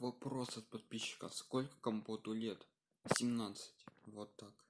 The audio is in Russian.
вопрос от подписчика. Сколько компоту лет? 17 вот так.